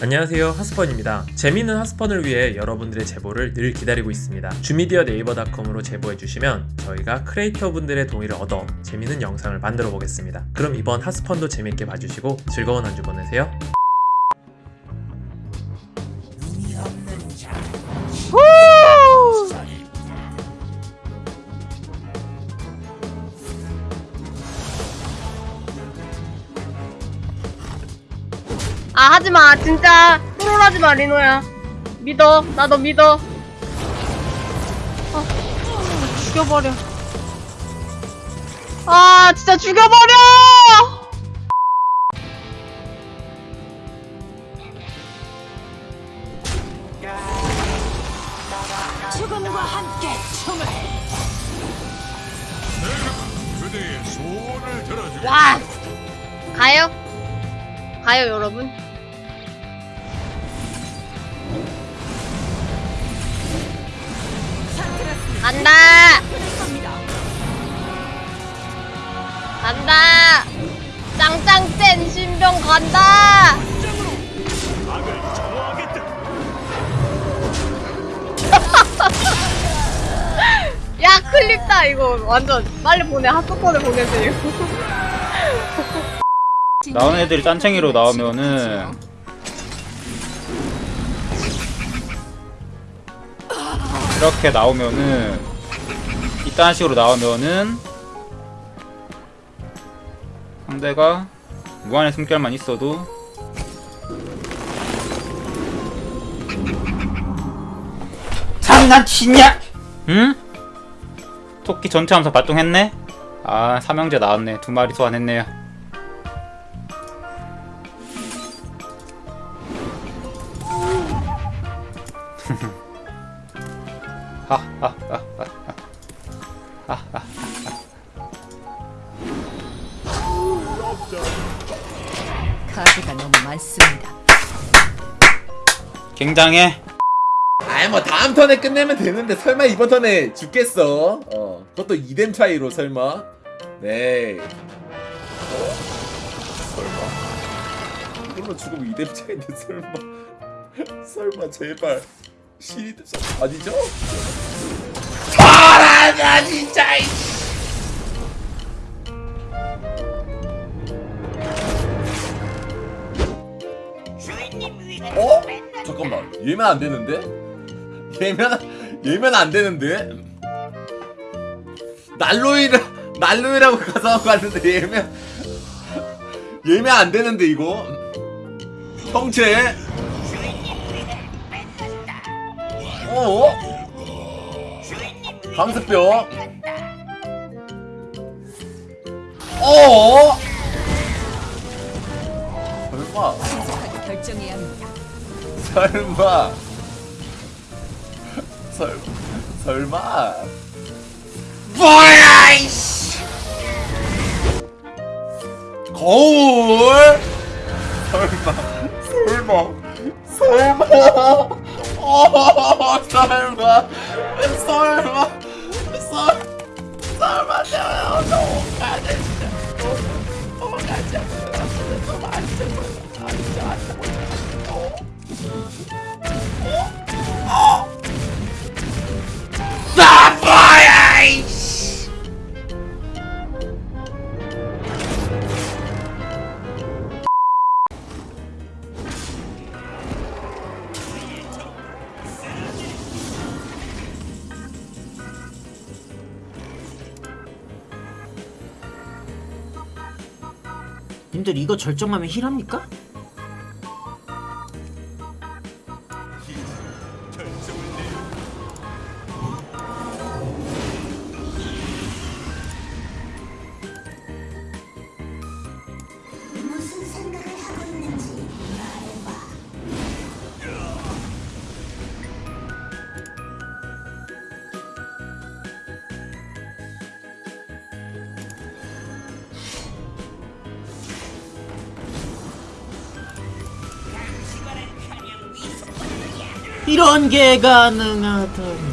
안녕하세요 하스펀입니다. 재미있는 하스펀을 위해 여러분들의 제보를 늘 기다리고 있습니다. 주미디어 네이버닷컴으로 제보해주시면 저희가 크리에이터 분들의 동의를 얻어 재미있는 영상을 만들어 보겠습니다. 그럼 이번 하스펀도 재밌게 봐주시고 즐거운 한 주 보내세요 아 하지마. 진짜 트롤하지마 리노야. 믿어. 나 너 믿어. 아, 죽여버려. 아 진짜 죽여버려! 죽음과 함께 춤을. 그대의 소원을 들어주겠다. 와! 가요 가요 여러분. 간다! 간다! 짱짱 센 신병 간다. 야 클립다 이거. 완전 빨리 보내. 핫스폰을 보내세요 나오는 애들이 짠챙이로 나오면은 이렇게 나오면은 이딴 식으로 나오면은 상대가 무한의 숨결만 있어도 장난치냐? 응? 토끼 전체 함수 발동했네? 아 삼형제 나왔네 두 마리 소환했네요 카드가 너무 많습니다. 굉장해 아이 뭐 다음 턴에 끝내면 되는데 설마 이번 턴에 죽겠어? 어 그것도 2뎀 차이로 설마? 네 어? 설마 이걸로 죽으면 2뎀 차이인데 설마 설마 제발 신이 됐어 아니죠? 잘하냐 진짜. 어? 잠깐만 예면 안 되는데? 예면 예면 안 되는데? 난로이라 난로이라고 가서 갔는데 예면 예면 안 되는데 이거 형체 어? 강습병 어? 설마 결정해야. 설마 설 설마 뭐야 이씨 거울 설마 설마 설마 어 설마 설마 설 설마 내가 너무 가네 진짜 너무 가지 너무 님들 이거 절정하면 힐합니까? 이런 게 가능하다